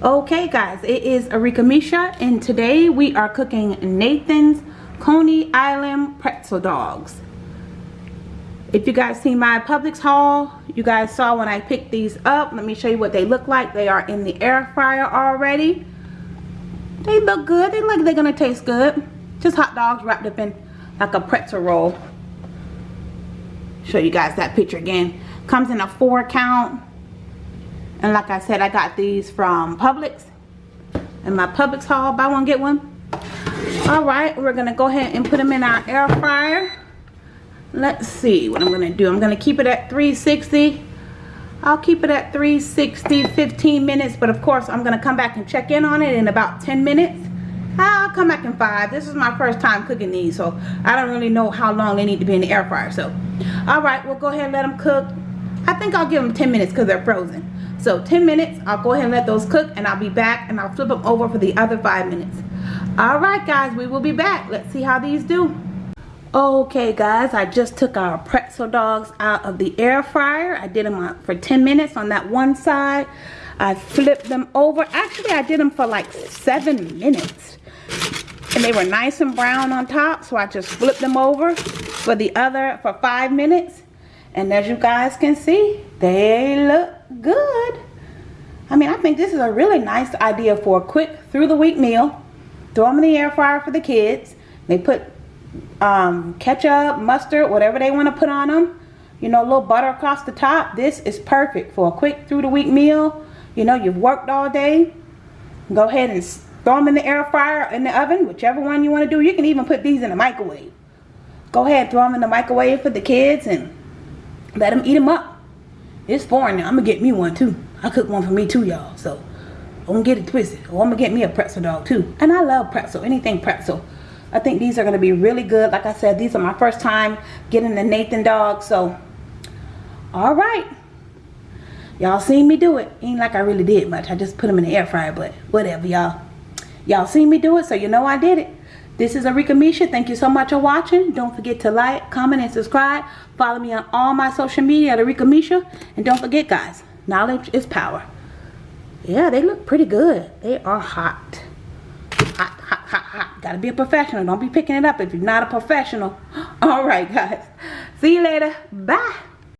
guys it is Arika Misha and today we are cooking Nathan's Coney Island pretzel dogs. If you guys see my Publix haul you guys saw when I picked these up. Let me show you what they look like. They are in the air fryer already. They look good. They look like they're gonna taste good. Just hot dogs wrapped up in like a pretzel roll. Show you guys that picture again. Comes in a four count and like I said, I got these from Publix. And my Publix haul, buy one, get one. Alright, we're going to go ahead and put them in our air fryer. Let's see what I'm to do. I'm going to keep it at 360. I'll keep it at 360, 15 minutes. But of course, I'm going to come back and check in on it in about 10 minutes. I'll come back in five. This is my first time cooking these. So I don't really know how long they need to be in the air fryer. So, alright, we'll go ahead and let them cook. I think I'll give them 10 minutes because they're frozen. So 10 minutes, I'll go ahead and let those cook and I'll be back and I'll flip them over for the other five minutes. Alright guys, we will be back. Let's see how these do. Okay guys, I just took our pretzel dogs out of the air fryer. I did them for 10 minutes on that one side. I flipped them over. Actually, I did them for like seven minutes. And they were nice and brown on top, so I just flipped them over for the other, for five minutes. And as you guys can see, they look good. I mean, I think this is a really nice idea for a quick through the week meal. Throw them in the air fryer for the kids. They put um, ketchup, mustard, whatever they want to put on them. You know, a little butter across the top. This is perfect for a quick through the week meal. You know, you've worked all day. Go ahead and throw them in the air fryer, in the oven, whichever one you want to do. You can even put these in the microwave. Go ahead, throw them in the microwave for the kids and let them eat them up. It's foreign now. I'm going to get me one too. I cook one for me too, y'all. So, don't get it twisted. Or I'm going to get me a pretzel dog too. And I love pretzel. Anything pretzel. I think these are going to be really good. Like I said, these are my first time getting the Nathan dog. So, alright. Y'all seen me do it. Ain't like I really did much. I just put them in the air fryer. But whatever, y'all. Y'all seen me do it. So, you know I did it. This is Arika Misha. Thank you so much for watching. Don't forget to like, comment, and subscribe. Follow me on all my social media at Arika Misha. And don't forget, guys, knowledge is power. Yeah, they look pretty good. They are hot. Hot, hot, hot, hot. Gotta be a professional. Don't be picking it up if you're not a professional. All right, guys. See you later. Bye.